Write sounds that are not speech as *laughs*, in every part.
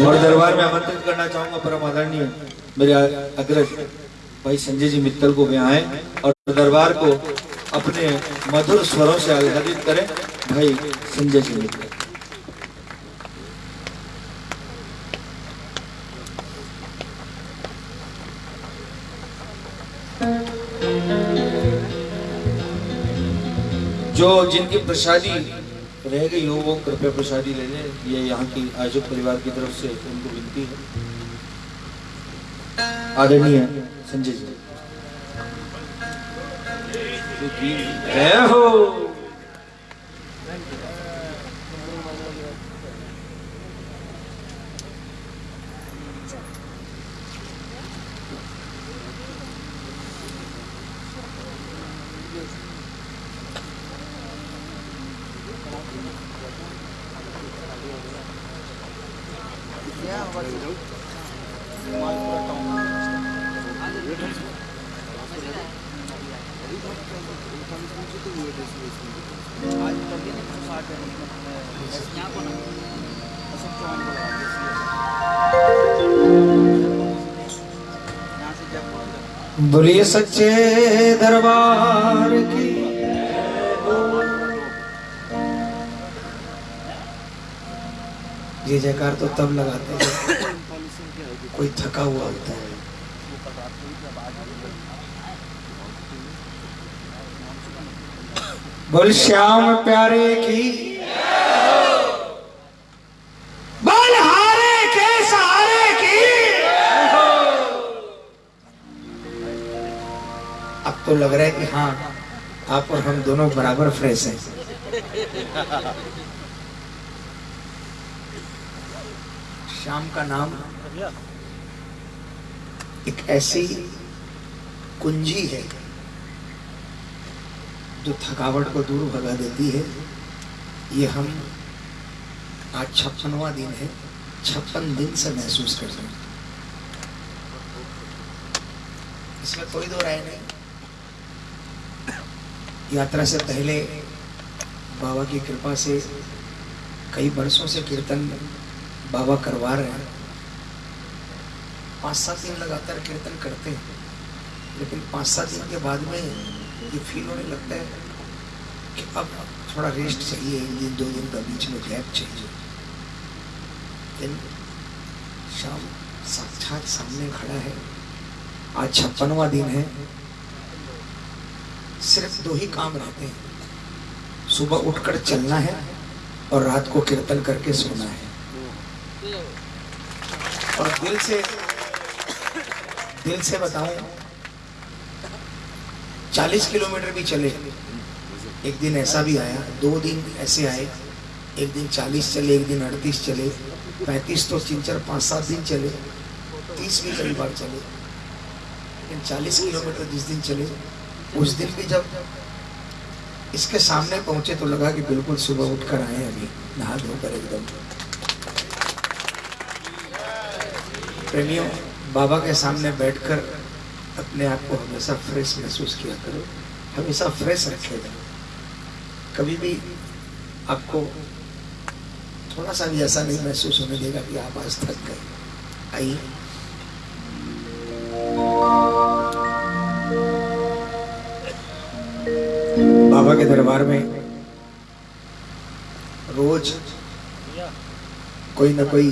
और दरबार में आमंत्रित करना चाहूँगा परम आदरणीय मेरे अग्रज भाई संजय जी मित्तल को भी आए और दरबार को अपने मधुर स्वरों से आह्लादित करें भाई संजय जी मित्तल। जो जिनकी प्रसादी रह हो वो कृपया प्रसादी ले लें। ये यहाँ की आयोजक परिवार की तरफ़ से उनको विनती है। आदरणीय संजय जी, जय हो। बोलिए सच्चे दरबार की। ये जयकार तो तब लगाते हैं कोई थका हुआ होता है। बोल, श्याम प्यारे की अब तो लग रहा है कि हाँ आप और हम दोनों बराबर फ्रेश हैं। शाम का नाम एक ऐसी कुंजी है जो थकावट को दूर भगा देती है। ये हम आज छप्पनवा दिन है, छप्पन दिन से महसूस कर रहे हैं। इसमें कोई दो राय नहीं। यात्रा से पहले बाबा की कृपा से कई वर्षों से कीर्तन बाबा करवा रहे हैं। पाँच सात दिन लगातार कीर्तन करते हैं, लेकिन पाँच सात दिन के बाद में ये फील होने लगता है कि अब थोड़ा रेस्ट चाहिए, एक दिन, दो दिन का बीच में गैप चाहिए। लेकिन शाम साक्षात सामने खड़ा है। आज छप्पनवा दिन है। सिर्फ़ दो ही काम रहते हैं। सुबह उठकर चलना है और रात को कीर्तन करके सोना है। और दिल से दिल से बताऊँ, चालीस किलोमीटर भी चले, एक दिन ऐसा भी आया, दो दिन ऐसे आए, एक दिन चालीस चले, एक दिन अड़तीस चले, पैंतीस तो तीन, चार, पाँच, सात दिन चले, तीस भी कई बार चले। लेकिन चालीस किलोमीटर जिस दिन चले उस दिन भी जब इसके सामने पहुँचे तो लगा कि बिल्कुल सुबह उठकर आए अभी, नहा धोकर एकदम। प्रेमियों, बाबा के सामने बैठकर अपने आप को हमेशा फ्रेश महसूस किया करो, हमेशा फ्रेश रखे रखेगा कभी भी आपको थोड़ा सा भी ऐसा नहीं महसूस होने देगा कि आप आज थक गए। आइए। के दरबार में रोज कोई ना कोई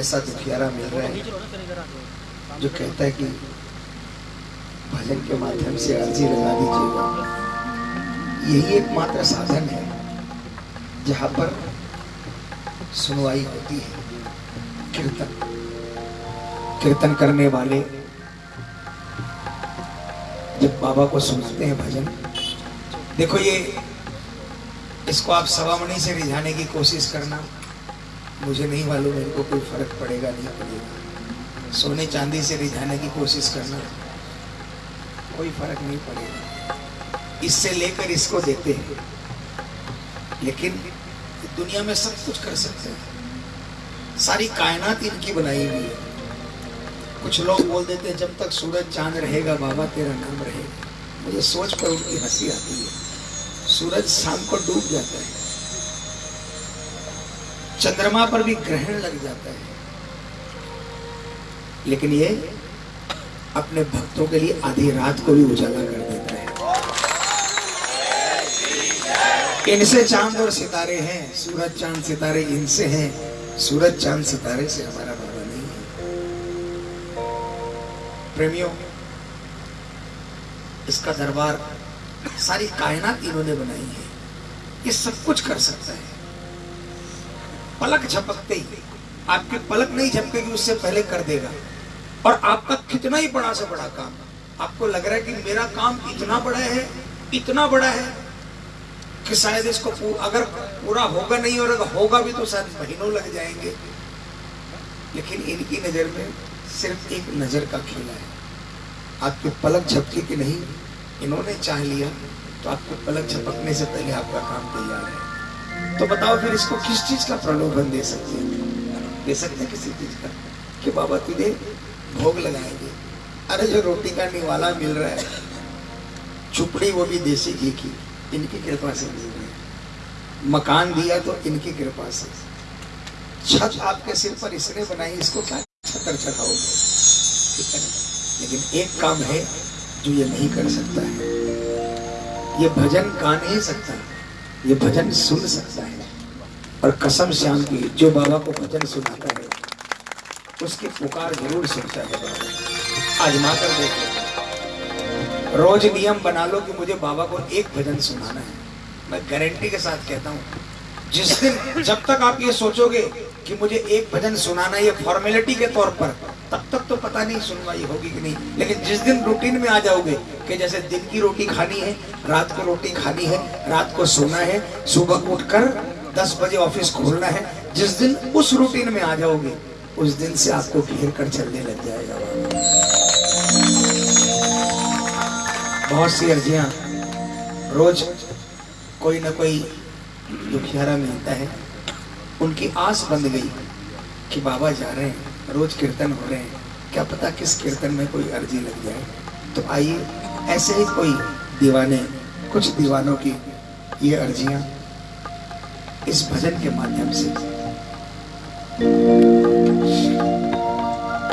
ऐसा दुखियारा मिल रहा है जो कहता है कि भजन के माध्यम से अर्जी लगा दीजिएगा। यही एकमात्र साधन है जहाँ पर सुनवाई होती है। कीर्तन। कीर्तन करने वाले जब बाबा को सुनाते हैं भजन देखो ये, इसको आप सवामणि से रिझाने की कोशिश करना, मुझे नहीं मालूम, इनको कोई फ़र्क पड़ेगा, नहीं पड़ेगा। सोने चांदी से रिझाने की कोशिश करना, कोई फ़र्क नहीं पड़ेगा। इससे लेकर इसको देते हैं। लेकिन दुनिया में सब कुछ कर सकते हैं। सारी कायनात इनकी बनाई हुई है। कुछ लोग बोल देते हैं, जब तक सूरज चाँद रहेगा, बाबा तेरा नाम रहेगा। मुझे सोच पर उनकी हँसी आती है। सूरज शाम को डूब जाता है। चंद्रमा पर भी ग्रहण लग जाता है। लेकिन ये अपने भक्तों के लिए आधी रात को भी उजाला कर देता है। इनसे चाँद और सितारे हैं, सूरज चाँद सितारे इनसे हैं, सूरज चाँद सितारे से हमारा बाबा नहीं है। प्रेमियों, इसका दरबार सारी कायनात इन्होंने बनाई है। ये सब कुछ कर सकता है। पलक झपकते ही। आपके पलक नहीं झपकेगी उससे पहले कर देगा। और आपका कितना ही बड़ा से बड़ा काम। आपको लग रहा है कि मेरा काम इतना बड़ा है इतना बड़ा है कि शायद इसको पूर, अगर पूरा होगा नहीं और अगर होगा भी तो शायद महीनों लग जाएँगे। लेकिन इनकी नज़र में सिर्फ़ एक नज़र का खेला है। आपके पलक झपके कि नहीं इन्होंने चाह लिया तो आपको पलक झपकने से पहले आपका काम तैयार है। तो बताओ फिर इसको किस चीज़ का प्रलोभन दे सकते हैं? दे सकते हैं किसी चीज़ का? कि बाबा तुझे भोग लगाएँगे। अरे जो रोटी का निवाला मिल रहा है, चुपड़ी वो भी देसी घी की, इनकी कृपा से मिल रही मकान दिया तो इनकी कृपा से। छत आपके सिर पर इसने बनाई, इसको क्या छतर चढ़ाओगे? लेकिन एक काम है जो ये नहीं कर सकता है। ये भजन गा नहीं सकता, ये भजन सुन सकता है। और कसम श्याम की, जो बाबा को भजन सुनाता है, उसकी पुकार ज़रूर सुनता है। बाबा आजमा कर देखो रोज नियम बना लो कि मुझे बाबा को एक भजन सुनाना है। मैं गारंटी के साथ कहता हूँ, जिस दिन जब तक आप ये सोचोगे कि मुझे एक भजन सुनाना ये फॉर्मेलिटी के तौर पर तब तक तो पता नहीं सुनवाई होगी कि नहीं। लेकिन जिस दिन रूटीन में आ जाओगे कि जैसे दिन की रोटी खानी है, रात को रोटी खानी है, रात को सोना है, सुबह उठकर दस बजे ऑफ़िस खोलना है, जिस दिन उस रूटीन में आ जाओगे, उस दिन से आपको घेर कर चलने लग जाएगा। बहुत सी अर्जियाँ रोज कोई ना कोई दुखियारा मिलता है। उनकी आस बंद गई कि बाबा जा रहे हैं। रोज कीर्तन हो रहे हैं। क्या पता किस कीर्तन में कोई अर्जी लग जाए? तो आइए, ऐसे ही कोई दीवाने, कुछ दीवानों की ये अर्जियाँ इस भजन के माध्यम से।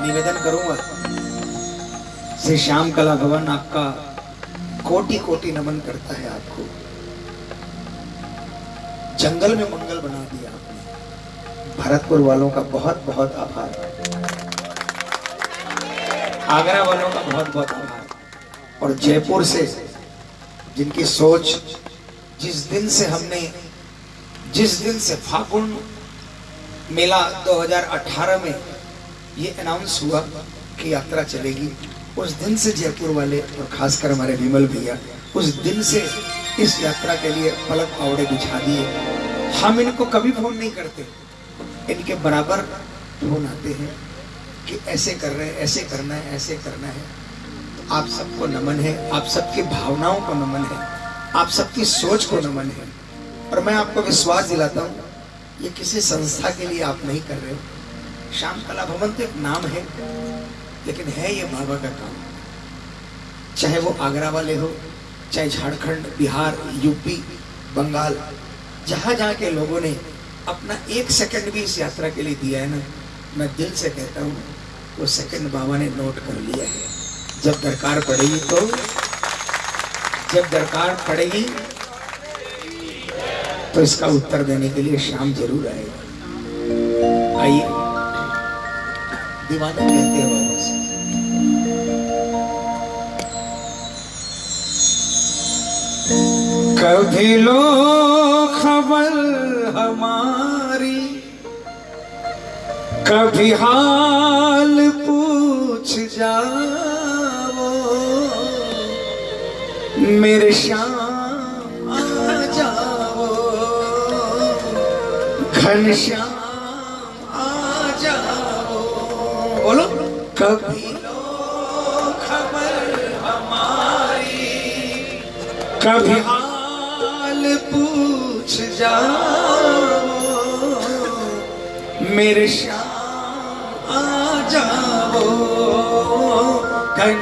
निवेदन करूँगा, श्री श्याम कला भवन आपका कोटि कोटि नमन करता है आपको। जंगल में मंगल बना दिया आपने। भरतपुर वालों का बहुत बहुत आभार। आगरा वालों का बहुत बहुत आभार। और जयपुर से जिनकी सोच जिस दिन से हमने, जिस दिन से फागुन मेला 2018 में ये अनाउंस हुआ कि यात्रा चलेगी, उस दिन से जयपुर वाले और खासकर हमारे विमल भैया, उस दिन से इस यात्रा के लिए पलक पावड़े बिछा दिए। हम इनको कभी फ़ोन नहीं करते। इनके बराबर फ़ोन आते हैं कि ऐसे कर रहे हैं, ऐसे करना है, ऐसे करना है। तो आप सबको नमन है, आप सबकी भावनाओं को नमन है, आप सबकी सोच को नमन है। और मैं आपको विश्वास दिलाता हूँ, ये किसी संस्था के लिए आप नहीं कर रहे हो। श्याम कला भवन तो एक नाम है, लेकिन है ये बाबा का काम। चाहे वो आगरा वाले हो, चाहे झारखंड, बिहार, यूपी, बंगाल जहाँ जहाँ के लोगों ने अपना एक सेकंड भी इस यात्रा के लिए दिया है ना। मैं दिल से कहता हूँ, वो सेकंड बाबा ने नोट कर लिया है। जब दरकार पड़ेगी तो जब दरकार पड़ेगी तो इसका उत्तर देने के लिए शाम ज़रूर आएगा। आइए। दीवाना कहते हैं बाबा से। कभी लो खबर हमारी। कभी हाल पूछ जाओ। मेरे श्याम आ जाओ। घन श्याम आ जाओ। बोलो। कभी लो खबर हमारी। कभी पूछ जाओ मेरे श्याम आ जाओ घन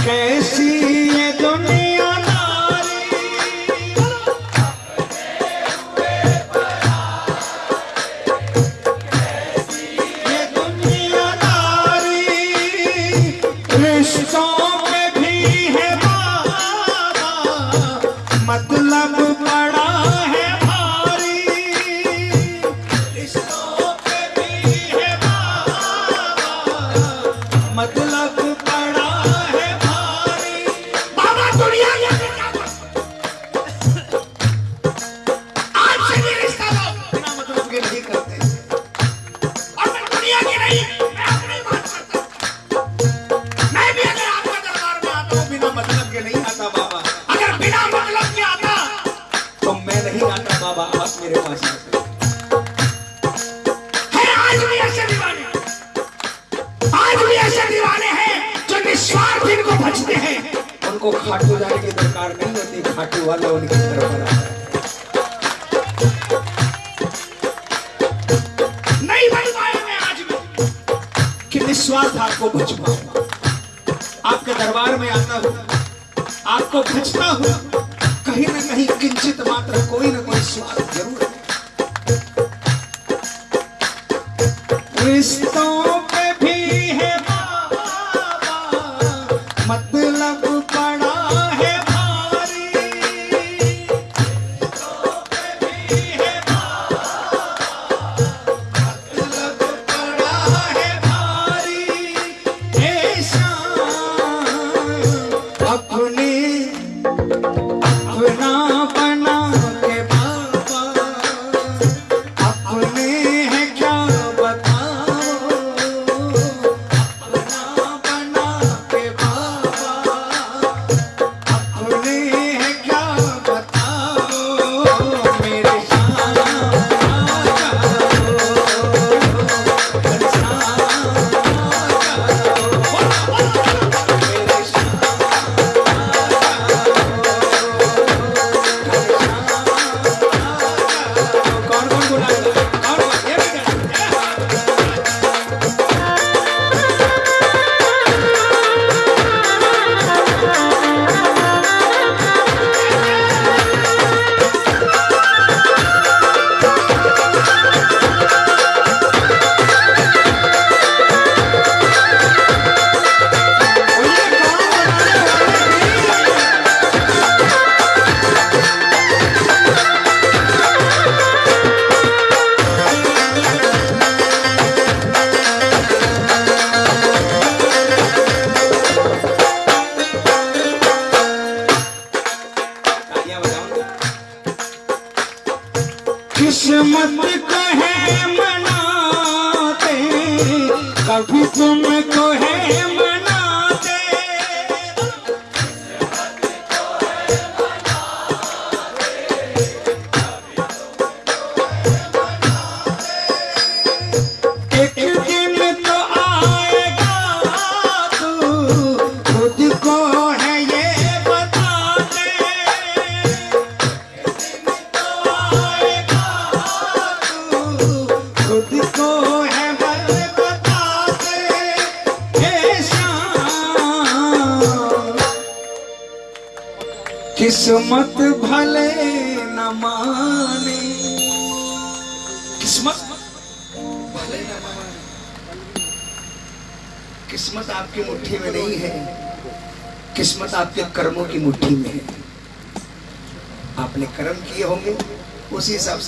okay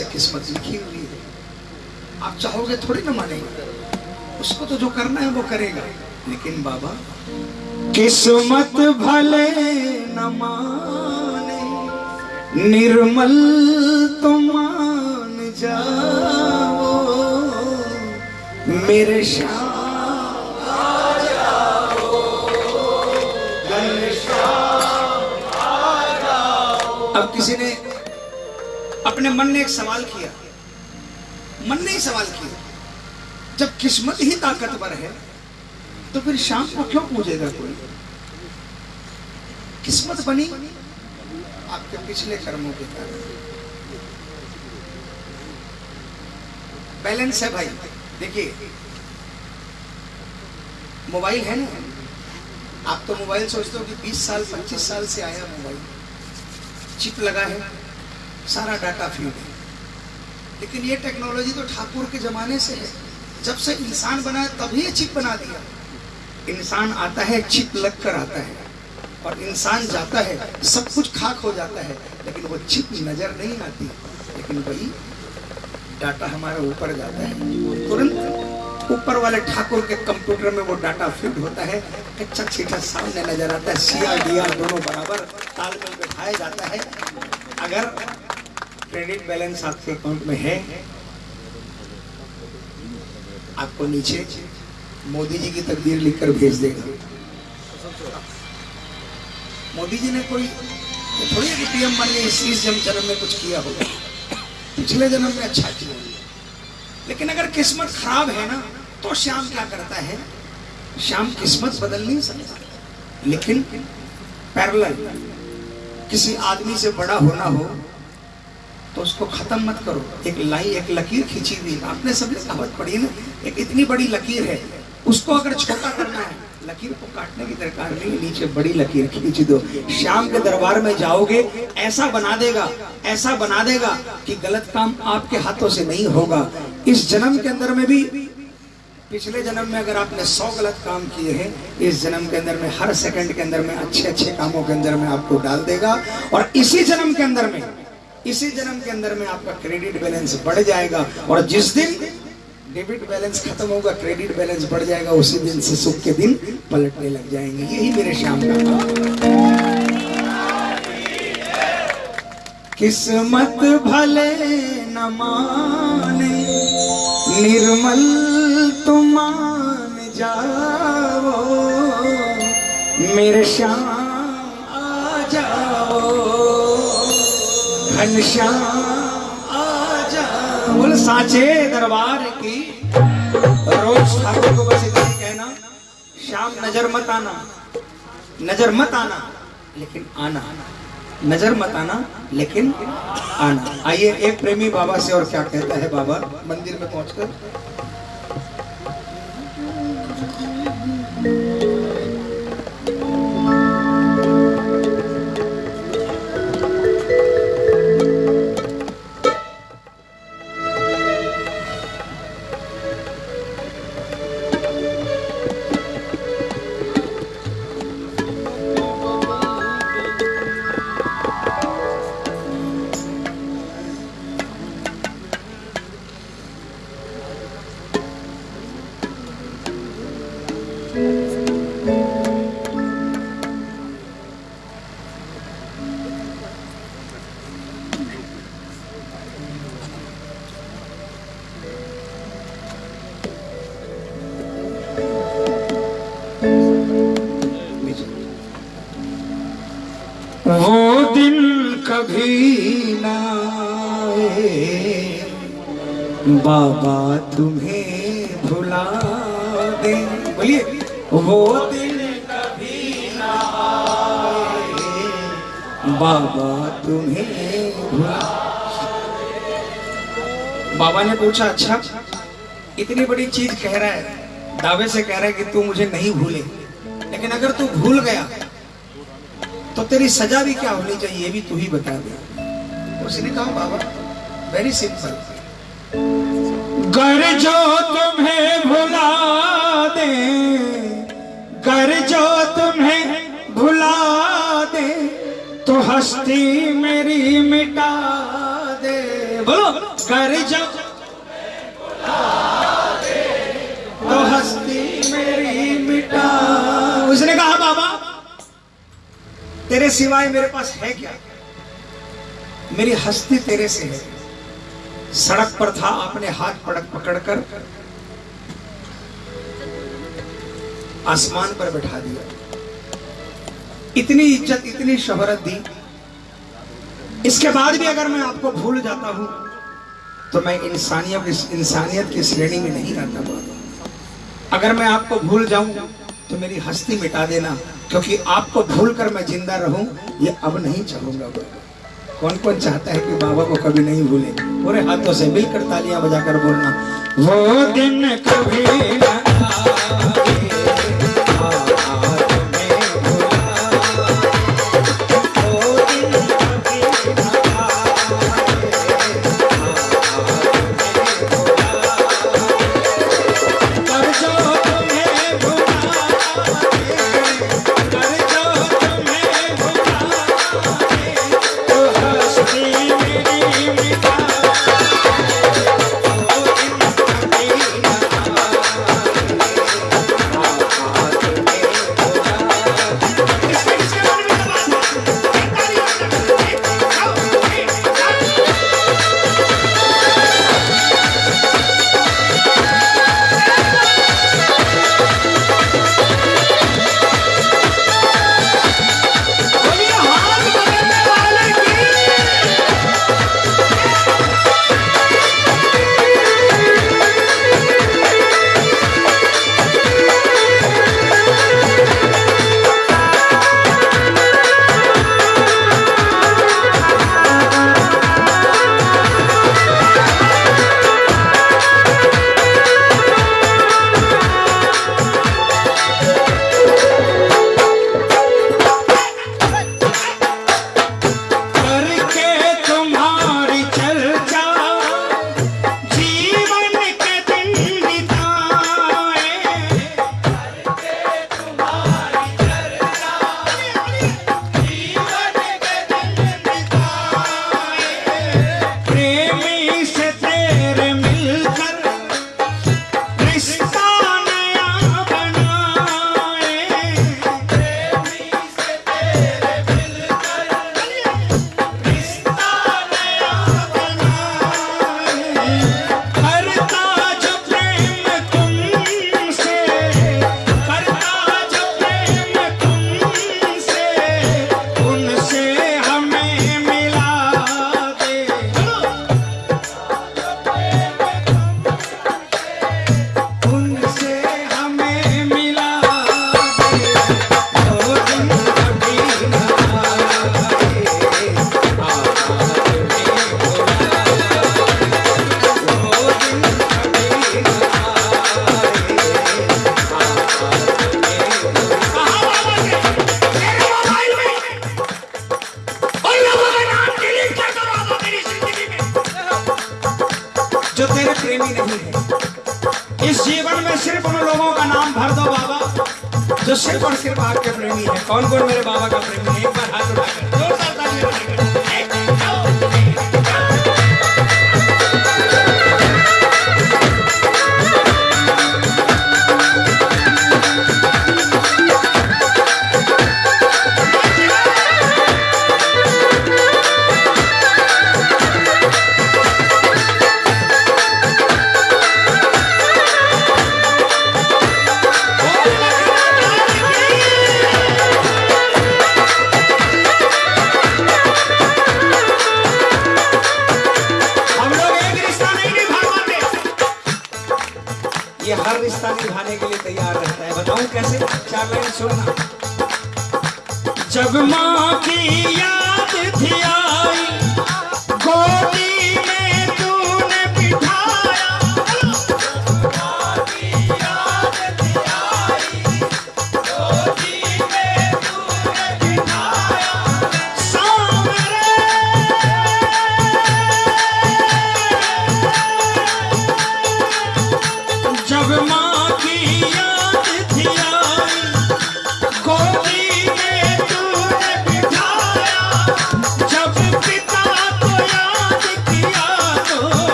से किस्मत लिखी हुई है। आप चाहोगे थोड़ी ना मानेगा। उसको तो जो करना है वो करेगा। लेकिन बाबा, किस्मत भले न माने, निर्मल तो मान जाओ। मेरे श्याम अब किसी ने अपने मन ने एक सवाल किया। मन ने ही सवाल किया। जब किस्मत ही ताकतवर है तो फिर शाम को क्यों पूजेगा कोई? किस्मत बनी आपके पिछले कर्मों के कारण। बैलेंस है भाई। देखिए, मोबाइल है ना? आप तो मोबाइल सोचते हो कि 20 साल 25 साल से आया मोबाइल। चिप लगा है। सारा डाटा फ़ीड है। लेकिन ये टेक्नोलॉजी तो ठाकुर के जमाने से है। जब से इंसान बना है तभी ये चिप बना दिया। इंसान आता है चिप लग कर आता है। और इंसान जाता है, सब कुछ खाक हो जाता है। लेकिन वो चिप नज़र नहीं आती। लेकिन वही डाटा हमारे ऊपर जाता है। तुरंत ऊपर वाले ठाकुर के कंप्यूटर में वो डाटा फिट होता है। कच्चा छीटा सामने नज़र आता है। सिया डिया दोनों बराबर तालमेल बैठाया जाता है। अगर क्रेडिट बैलेंस आपके अकाउंट में है? आपको नीचे मोदी जी की तकदीर लिखकर भेज देगा। मोदी जी ने कोई, थोड़ी कि पीएम बन गए इस जन्म में कुछ किया होगा। पिछले जन्म में अच्छा किया लेकिन अगर किस्मत खराब है ना तो श्याम क्या करता है? श्याम किस्मत बदल नहीं सकता। लेकिन पैरेलल किसी आदमी से बड़ा होना हो तो उसको खत्म मत करो। एक लाइन एक लकीर खींची हुई आपने सभी कहावत पढ़ी ना? एक इतनी बड़ी लकीर है। उसको अगर छोटा करना है, लकीर को काटने की दरकार नहीं नीचे बड़ी लकीर खींच दो। शाम के दरबार में जाओगे, ऐसा बना देगा, ऐसा बना देगा कि गलत काम आपके हाथों से नहीं होगा। इस जन्म के अंदर में भी, पिछले जन्म में अगर आपने सौ गलत काम किए हैं, इस जन्म के अंदर में, हर सेकंड के अंदर में अच्छे अच्छे कामों के अंदर में आपको डाल देगा। और इसी जन्म के अंदर में इसी जन्म के अंदर में आपका क्रेडिट बैलेंस बढ़ जाएगा और जिस दिन डेबिट बैलेंस खत्म होगा, क्रेडिट बैलेंस बढ़ जाएगा, उसी दिन से सुख के दिन पलटने लग जाएँगे। यही मेरे शाम का किस्मत भले न माने, निर्मल तुम मान जाओ। मेरे श्याम घनश्याम साचे दरबार की। रोज ठाकुर को बस इतना कहना शाम नज़र मत आना। नज़र मत आना, लेकिन आना। नज़र मत आना, लेकिन आना। आइए, एक प्रेमी बाबा से और क्या कहता है बाबा? मंदिर में पहुंचकर। पूछा अच्छा इतनी बड़ी चीज़ कह रहा है दावे से कह रहा है कि तू मुझे नहीं भूले। लेकिन अगर तू भूल गया तो तेरी सजा भी क्या होनी चाहिए ये भी तू ही बता दे। उसने कहा बाबा वेरी सिंपल कर जो तुम्हें भुला दे कर जो तुम्हें भुला दे तो हस्ती मेरी मिटा दे। बोलो। कर जो तेरे सिवाय मेरे पास है क्या? मेरी हस्ती तेरे से है। सड़क पर था आपने हाथ पड़क पकड़कर। आसमान पर बैठा दिया। इतनी इज़्ज़त, इतनी शोहरत दी। इसके बाद भी अगर मैं आपको भूल जाता हूँ तो मैं इंसानियत इंसानियत की श्रेणी में नहीं रहता। अगर मैं आपको भूल जाऊँ तो मेरी हस्ती मिटा देना। क्योंकि आपको भूल कर मैं ज़िंदा रहूँ, ये अब नहीं चाहूँगा कौन कौन चाहता है कि बाबा को कभी नहीं भूले? पूरे हाथों से मिलकर तालियाँ बजाकर बोलना। वो दिन कभी न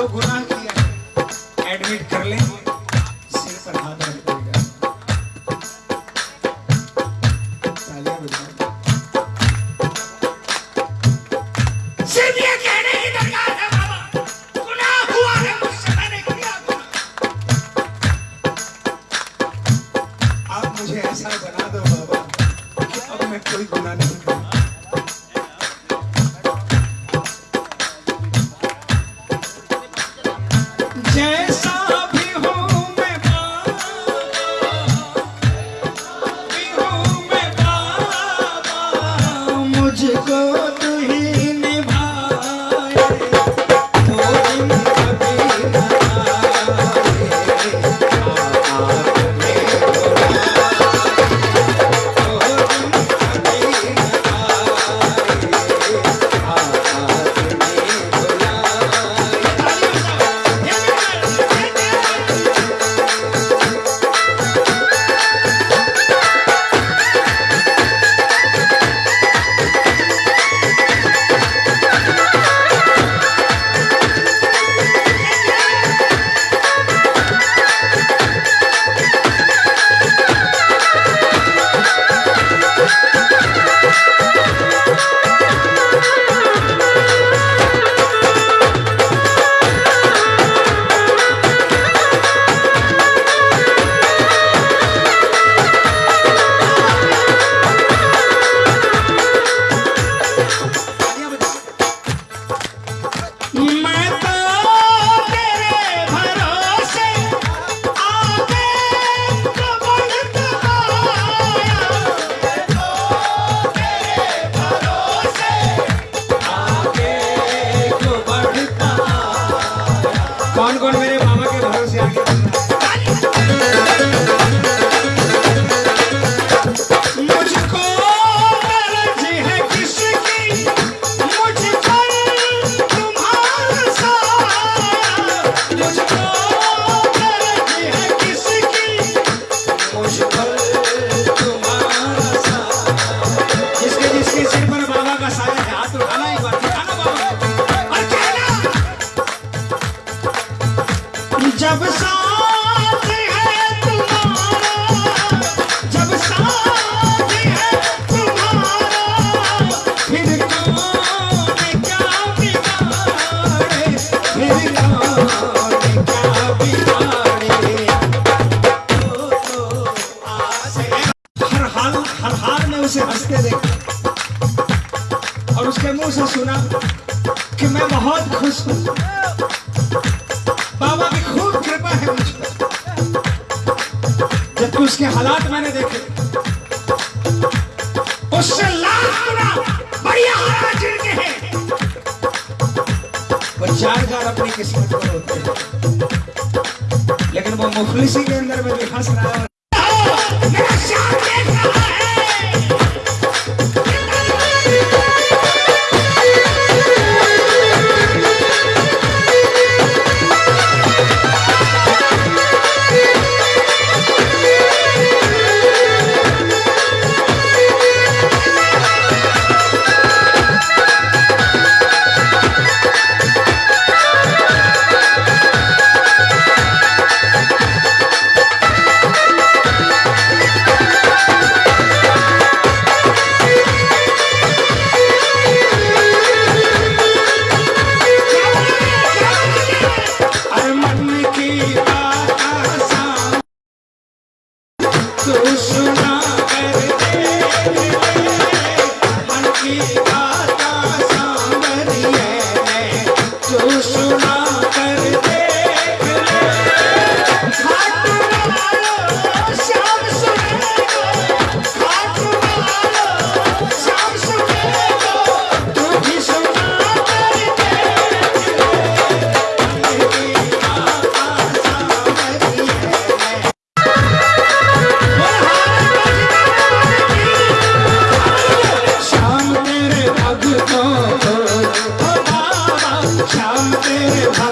जो गुनाह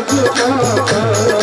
Thank you.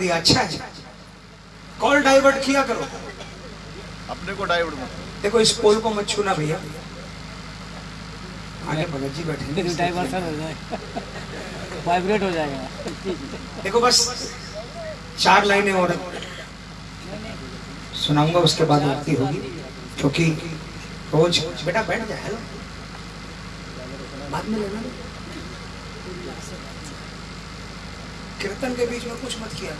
दिया अच्छा है कॉल डाइवर्ट किया करो। अपने को डाइवर्ट मत देखो इस पोल को मत छूना भैया। आगे भगत जी बैठे डाइवर्सन *laughs* हो जाए वाइब्रेट हो जाएगा। देखो बस चार लाइनें और सुनाऊँगा उसके बाद आरती होगी। क्योंकि रोज बेटा बैठ जाए बाद में लेना। कीर्तन के बीच में कुछ मत किया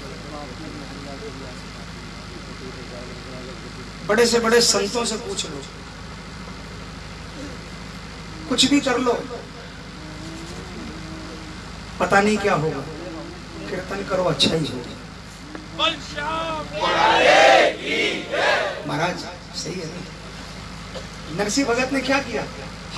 बड़े से बड़े संतों से पूछ लो। कुछ भी कर लो। पता नहीं क्या होगा। कीर्तन करो अच्छा ही होगा। महाराज, सही है नरसिंह भगत ने क्या किया?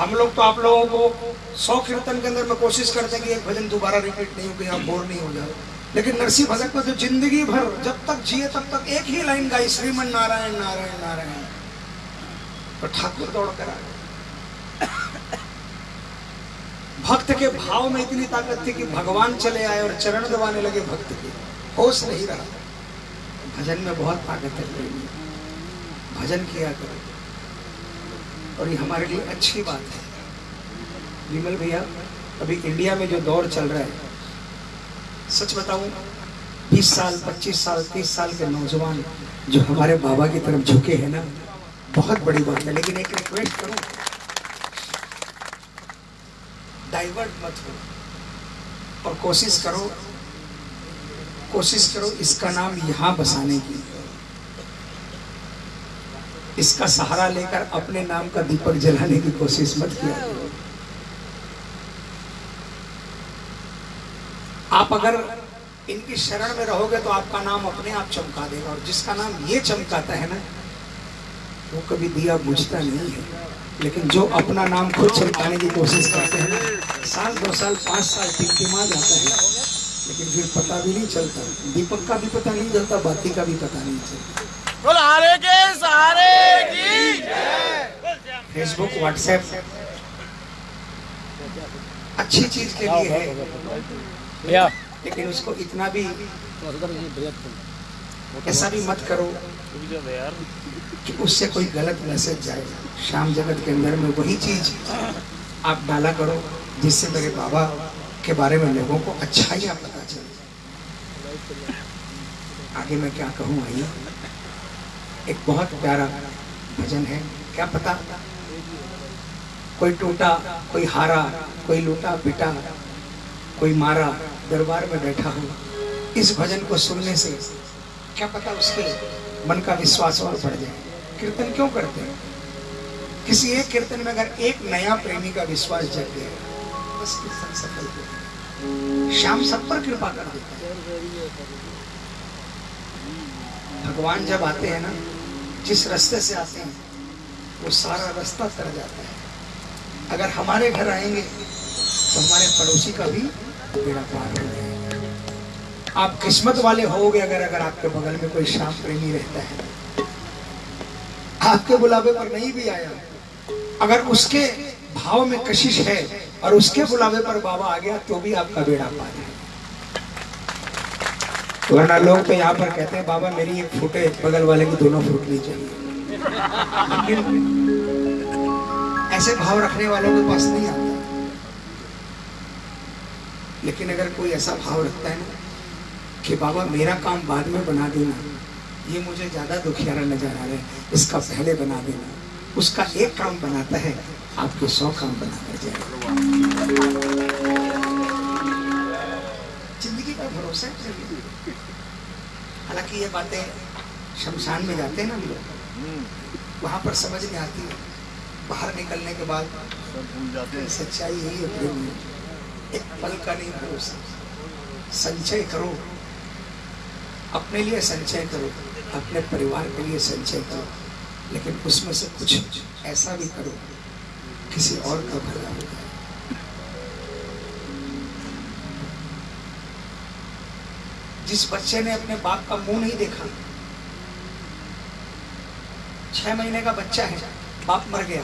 हम लोग तो आप लोगों को सौ कीर्तन के अंदर में कोशिश करते हैं कि एक भजन दोबारा रिपीट नहीं हो कि आप बोर नहीं हो जाओ लेकिन नरसिंह भगत ने तो ज़िंदगी भर जब तक जिए तब तक एक ही लाइन गाई, श्रीमन नारायण नारायण नारायण। तो ठाकुर दौड़ कर आ भक्त के भाव में इतनी ताकत थी कि भगवान चले आए और चरण दबाने लगे भक्त के। होश नहीं रहा। भजन में बहुत ताकत है। भजन किया करो। और ये हमारे लिए अच्छी बात है। विमल भैया, अभी इंडिया में जो दौर चल रहा है, सच बताऊँ 20 साल 25 साल 30 साल के नौजवान जो हमारे बाबा की तरफ़ झुके हैं ना, बहुत बड़ी बात है। लेकिन एक रिक्वेस्ट करूँ डाइवर्ट मत हो और कोशिश करो कोशिश करो इसका नाम यहाँ बसाने की। इसका सहारा लेकर अपने नाम का दीपक जलाने की कोशिश मत किया आप अगर इनकी शरण में रहोगे तो आपका नाम अपने आप चमका देगा। और जिसका नाम ये चमकाता है ना, वो कभी दिया बुझता नहीं है। लेकिन जो अपना नाम खुद चमकाने की कोशिश करते हैं साल, दो साल, पाँच साल टिमटिमा जाता है। लेकिन फिर पता भी नहीं चलता। दीपक का भी पता नहीं चलता बाती का भी पता नहीं चलता। बोल हारे के सहारे की फेसबुक व्हाट्सएप अच्छी चीज़ के लिए है। भैया। लेकिन उसको इतना भी ऐसा भी मत करो कि उससे कोई गलत मैसेज जाए। शाम जगत के अंदर में वही चीज़ आप डाला करो जिससे मेरे बाबा के बारे में लोगों को अच्छाइयाँ पता चले। आगे मैं क्या कहूँ आइए। एक बहुत प्यारा भजन है। क्या पता? कोई टूटा, कोई हारा, कोई लूटा, पिटा, कोई मारा दरबार में बैठा हो। इस भजन को सुनने से क्या पता उसके मन का विश्वास और बढ़ जाए। कीर्तन क्यों करते हैं? किसी एक कीर्तन में अगर एक नया प्रेमी का विश्वास जग गया, बस कीर्तन सफल हो। श्याम सब पर कृपा कर देता है। भगवान जब आते हैं ना, जिस रास्ते से आते हैं, वो सारा रास्ता तर जाता है। अगर हमारे घर आएँगे तो हमारे पड़ोसी का भी बेड़ा पार हो जाएगा। आप किस्मत वाले होगे अगर अगर आपके बगल में कोई श्याम प्रेमी रहता है। आपके बुलावे पर नहीं भी आया। अगर उसके भाव में कशिश है और उसके बुलावे पर बाबा आ गया तो भी आपका बेड़ा पार है। वरना लोग तो यहाँ पर कहते हैं, बाबा, मेरी एक फूटे बगल वाले को दोनों फूटनी चाहिए लेकिन ऐसे भाव रखने वालों के पास नहीं आता। लेकिन अगर कोई ऐसा भाव रखता है ना, कि बाबा, मेरा काम बाद में बना देना, ये मुझे ज़्यादा दुखियारा नज़र आ रहा है, इसका पहले बना देना, उसका एक काम बनाता है, आपके सौ काम बना कर जाएगा ज़िंदगी का भरोसा है हालाँकि ये बातें शमशान में जाते हैं ना हम लोग। वहाँ पर समझ में आती। है बाहर निकलने के बाद हैं। सच्चाई यही है प्रेम में एक पल का नहीं भरोसा संचय करो। अपने लिए संचय करो अपने परिवार के लिए संचय करो लेकिन उसमें से कुछ ऐसा भी करो किसी और का भला हो जिस बच्चे ने अपने बाप का मुँह नहीं देखा, छह महीने का बच्चा है, बाप मर गया।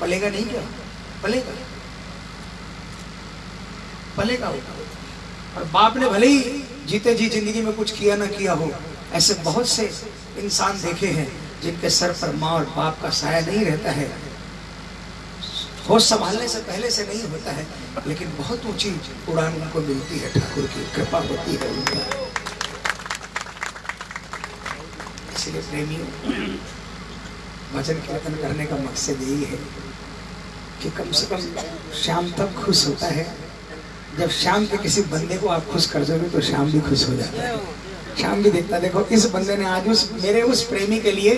पलेगा नहीं क्या? पलेगा। पलेगा वो। और बाप ने भले ही जीते जी ज़िंदगी में कुछ किया ना किया हो, ऐसे बहुत से इंसान देखे हैं जिनके सर पर माँ और बाप का साया नहीं रहता है। होश संभालने से पहले से नहीं होता है, लेकिन बहुत ऊँची उड़ान उनको मिलती है ठाकुर की, कृपा होती है उन पर। इसलिए प्रेमियों, भजन कीर्तन करने का मकसद यही है कि कम से कम शाम तक खुश होता है। जब शाम के किसी बंदे को आप खुश कर दोगे तो शाम भी खुश हो जाता है। शाम भी देखता देखो, इस बंदे ने आज उस, मेरे उस प्रेमी के लिए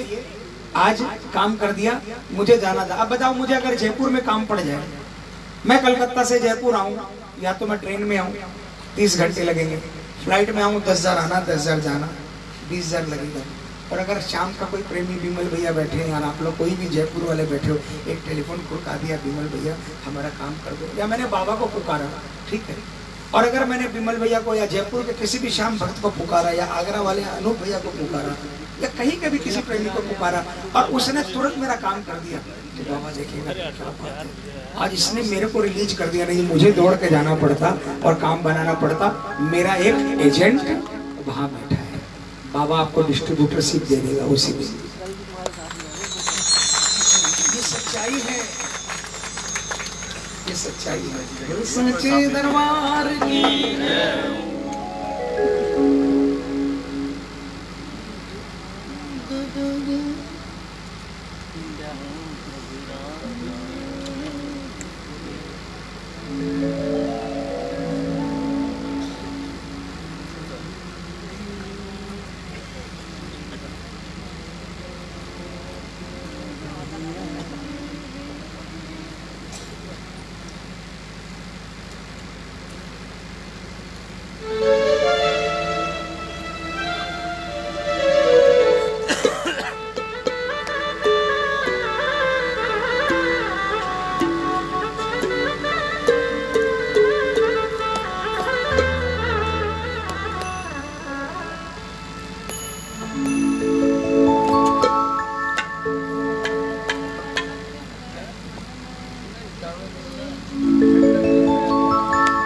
आज काम कर दिया, मुझे जाना था। अब बताओ, मुझे अगर जयपुर में काम पड़ जाए, मैं कलकत्ता से जयपुर आऊँ, या तो मैं ट्रेन में आऊँ, तीस घंटे लगेंगे। फ़्लाइट में आऊँ, दस हज़ार आना, दस हज़ार जाना, बीस हज़ार लगेगा। और अगर शाम का कोई प्रेमी विमल भैया बैठे हैं यार आप लोग कोई भी जयपुर वाले बैठे हो, एक टेलीफोन खुड़का दिया, विमल भैया, हमारा काम कर दो। या मैंने बाबा को पुकारा, ठीक है। और अगर मैंने बिमल भैया को या जयपुर के किसी भी शाम भक्त को पुकारा, या आगरा वाले अनूप भैया को पुकारा या कहीं कभी किसी प्रेमी को पुकारा और उसने तुरंत मेरा काम कर दिया। तो बाबा। आज इसने मेरे को रिलीज़ कर दिया नहीं, मुझे दौड़ के जाना पड़ता और काम बनाना पड़ता। मेरा एक एजेंट वहाँ बैठा है। बाबा आपको डिस्ट्रीब्यूटरशिप दे देगा उसी में। सच्चाई है। ये सच्चाई है। दरबार की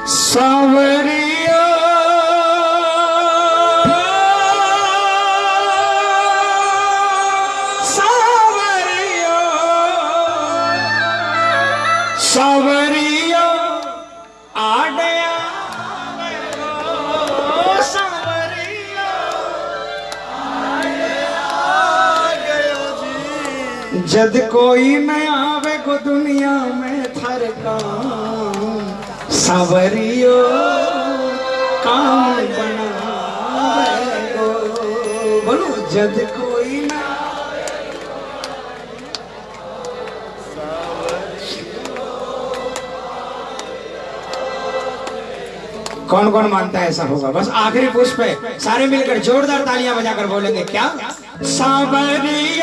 सावरिया। सावरिया। सावरिया आडया। सावरिया जद कोई न आवे को दुनिया सावरियो काम बनावे बोलो, जद कोई न कौन कौन मानता है ऐसा होगा? बस आखिरी पुष्प सारे मिलकर जोरदार तालियाँ बजाकर बोलेंगे, क्या? सावरिया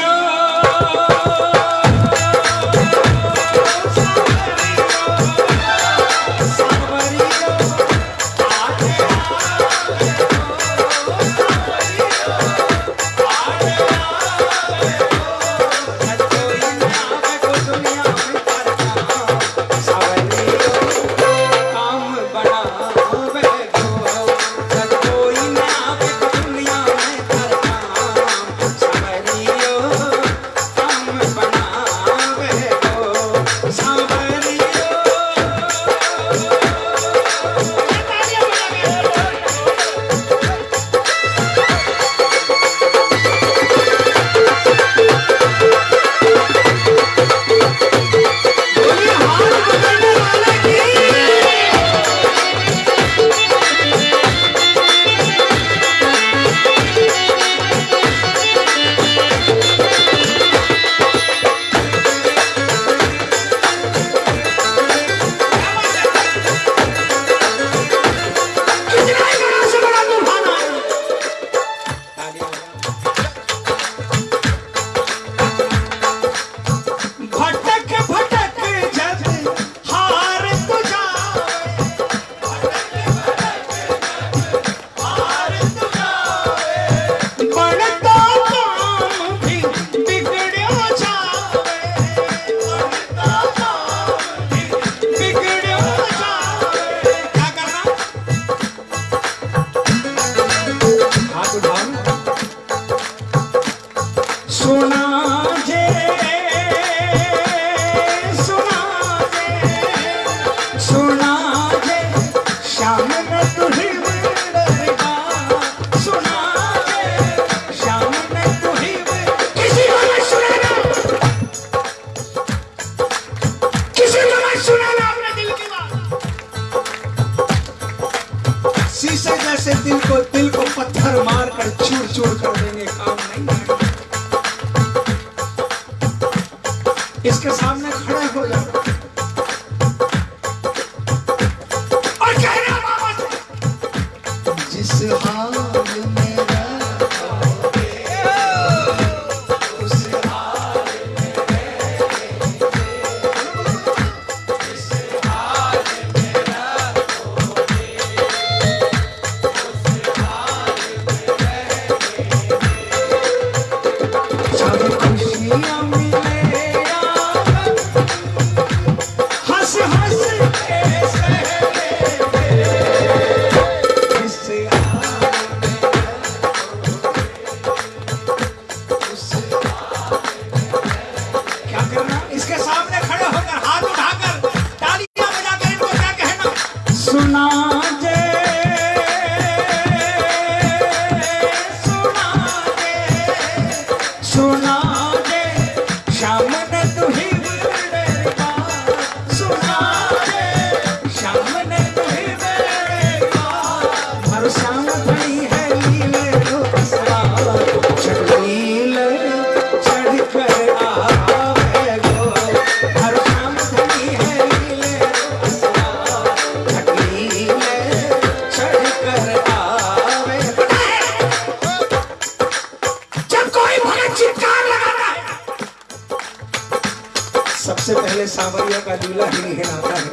कांवरिया का झूला ही हिलाता है।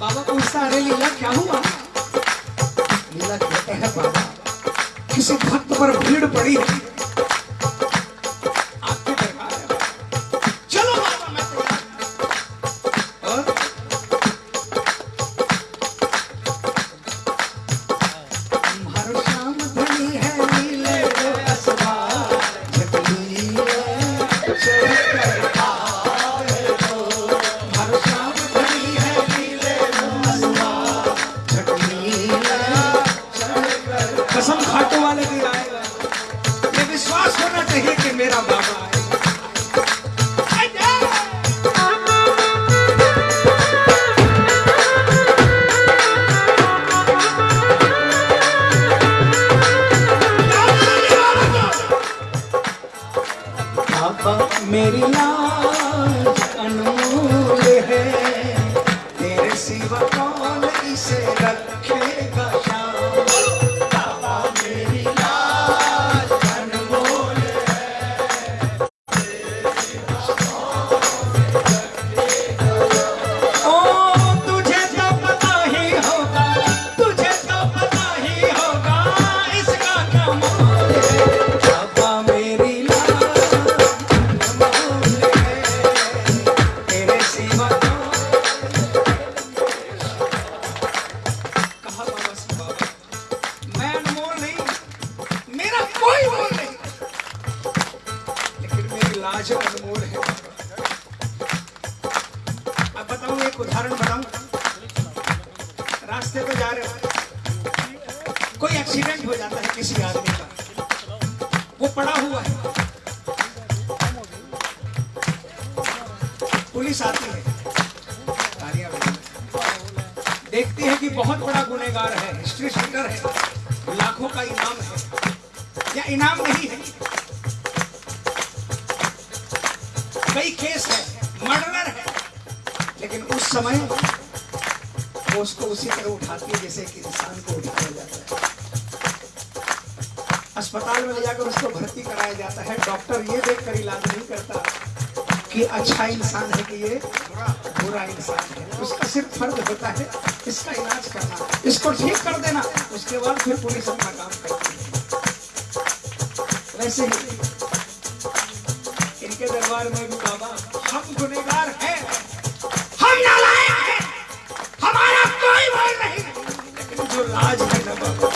बाबा पूछता अरे लीला क्या हुआ? लीला कहते हैं बाबा? किसी भक्त पर भीड़ पड़ी है। उसको उसी तरह उठाती है जैसे कि इंसान को उठाया जाता है। अस्पताल में ले जाकर उसको भर्ती कराया जाता है। डॉक्टर ये देख कर इलाज नहीं करता कि अच्छा इंसान है कि ये बुरा इंसान है। उसका सिर्फ़ फ़र्ज़ होता है इसका इलाज करना, इसको ठीक कर देना, उसके बाद फिर पुलिस अपना काम करती है। वैसे ही इनके दरबार में भी बाबा हम गुनेगार आज है ना बाबा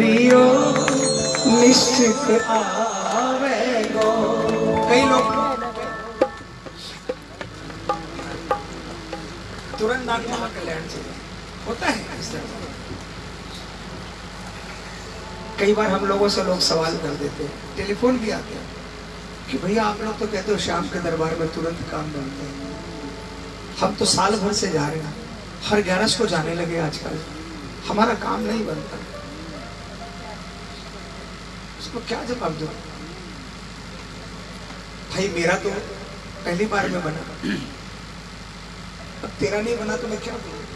सांवरियो निश्चित आवेगो। कई लोग तुरंत नाग कल्याण चले होता है इस तरह। कई बार हम लोगों से लोग सवाल कर देते हैं, टेलीफोन भी आते हैं कि भैया आप लोग तो कहते हो शाम के दरबार में तुरंत काम बनते हैं। हम तो साल भर से जा रहे हैं, हर ग्यारह को जाने लगे आजकल। हमारा काम नहीं बनता। उसको क्या जवाब दो? भाई, मेरा तो पहली बार में बना। अब तेरा नहीं बना तो मैं क्या बोलूँ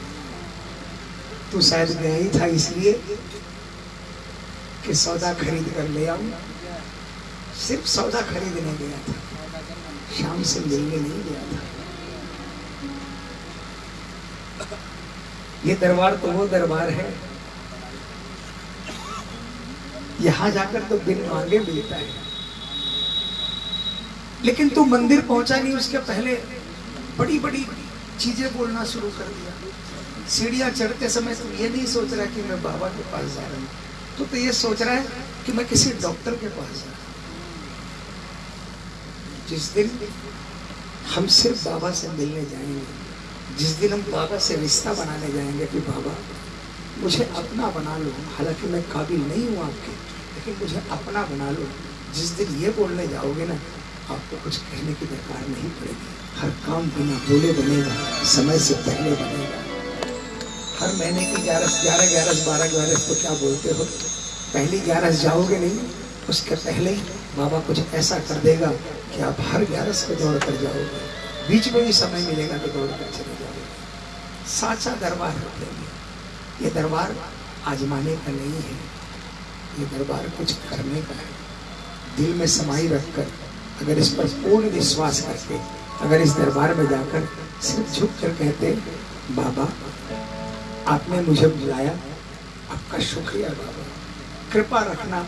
तू शायद गया ही था इसलिए कि सौदा खरीद कर ले आऊँ। सिर्फ़ सौदा खरीदने गया था। शाम से मिलने नहीं गया था। ये दरबार तो वो दरबार है यहाँ जाकर तो बिन मांगे मिलता है। लेकिन तू मंदिर पहुँचा नहीं, उसके पहले बड़ी बड़ी चीज़ें बोलना शुरू कर दिया। सीढ़ियाँ चढ़ते समय तू ये नहीं सोच रहा कि मैं बाबा के पास जा रहा हूँ। तू तो ये सोच रहा है कि मैं किसी डॉक्टर के पास जा रहा जिस दिन हम सिर्फ़ बाबा से मिलने जाएँगे, जिस दिन हम बाबा से रिश्ता बनाने जाएँगे कि बाबा मुझे अपना बना लो। हालाँकि मैं काबिल नहीं हूँ आपके, लेकिन मुझे अपना बना लो। जिस दिन ये बोलने जाओगे ना, आपको कुछ कहने की दरकार नहीं पड़ेगी। हर काम बिना बोले बनेगा, समय से पहले बनेगा। हर महीने की ग्यारह ग्यारह ग्यारह, बारह, ग्यारह तो क्या बोलते हो? पहली ग्यारह जाओगे नहीं, उसके पहले ही बाबा कुछ ऐसा कर देगा कि आप हर ग्यारह को दौड़ कर जाओगे। बीच में भी समय मिलेगा तो दौड़ कर चले जाओगे। साचा दरबार होते हैं ये दरबार आजमाने का नहीं है। ये दरबार कुछ करने का है। दिल में समाई रखकर, अगर इस पर पूर्ण विश्वास करके, अगर इस दरबार में जाकर सिर्फ़ झुक कर कहते, बाबा, आपने मुझे बुलाया, आपका शुक्रिया बाबा। कृपा रखना,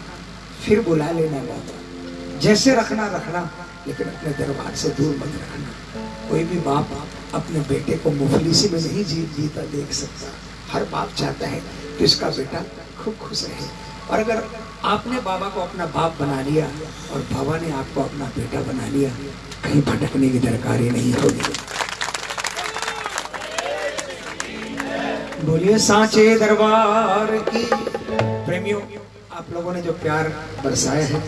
फिर बुला लेना बाबा। जैसे रखना रखना, लेकिन अपने दरबार से दूर मत रखना कोई भी बाप अपने बेटे को मुफलिसी में नहीं जी, जीता देख सकता। हर बाप चाहता है कि उसका बेटा खूब खुश रहे। और अगर आपने बाबा को अपना बाप बना लिया और बाबा ने आपको अपना बेटा बना लिया, कहीं भटकने की दरकार ही नहीं होगी। बोलिए, सांचे दरबार की। प्रेमियों, आप लोगों ने जो प्यार बरसाया है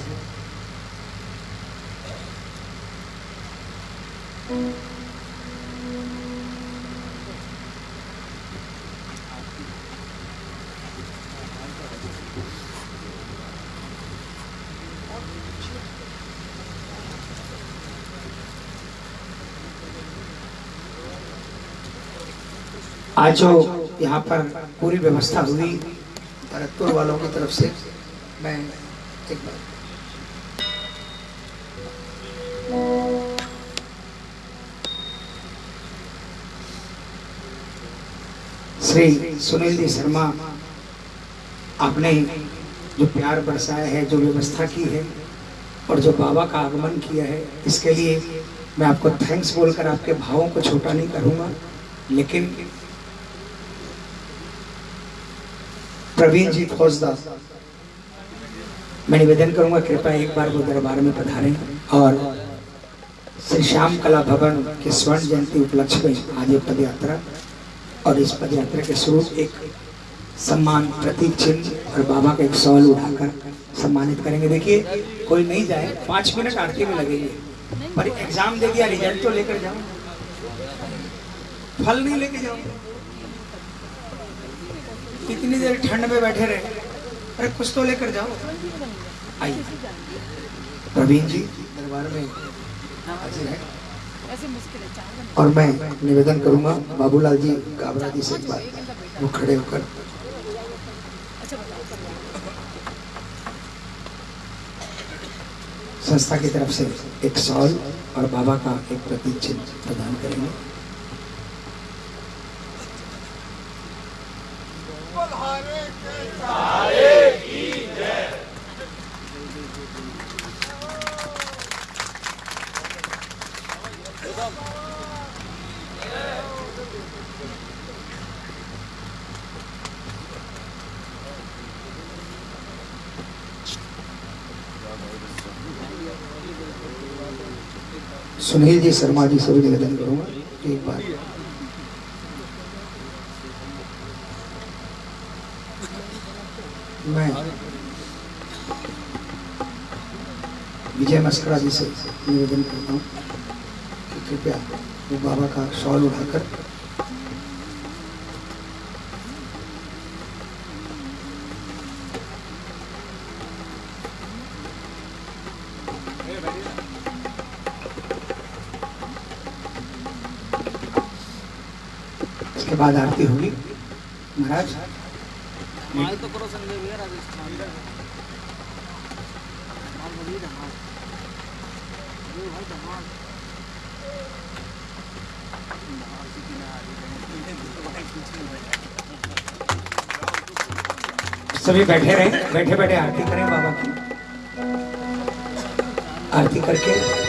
आज जो यहाँ पर पूरी व्यवस्था हुई, भरतपुर वालों की तरफ़ से, मैं एक बार श्री सुनील जी शर्मा, आपने जो प्यार बरसाया है, जो व्यवस्था की है, और जो बाबा का आगमन किया है, इसके लिए मैं आपको थैंक्स बोलकर आपके भावों को छोटा नहीं करूँगा, लेकिन प्रवीण जी फौजदार मैं निवेदन करूँगा, कृपया एक बार वो दरबार में पधारें और श्री श्याम कला भवन के स्वर्ण जयंती उपलक्ष्य में आज ये पद यात्रा और इस पद यात्रा के स्वरूप एक सम्मान, प्रतीक चिन्ह और बाबा का एक सवाल उठाकर सम्मानित करेंगे। देखिए, कोई नहीं जाए, पाँच मिनट आरती में लगेंगे, पर एग्ज़ाम दे दिया, रिज़ल्ट तो लेकर जाओ। फल नहीं लेके जाओ कितनी देर ठंड में बैठे रहे। अरे, कुछ तो लेकर जाओ। आइए। प्रवीण जी, दरबार में है। और मैं निवेदन करूँगा, बाबूलाल जी काबरा जी से एक बार वो खड़े होकर। संस्था की तरफ़ से एक सॉल और बाबा का एक प्रतीक चिन्ह प्रदान करेंगे। जी, शर्मा जी से भी निवेदन करूँगा। एक बार। मैं विजय मस्करा जी से निवेदन करता हूँ कृपया वो बाबा का शॉल उठाकर बाद आरती होगी। महाराज। तो करो सभी बैठे रहे बैठे बैठे आरती करें बाबा की। आरती करके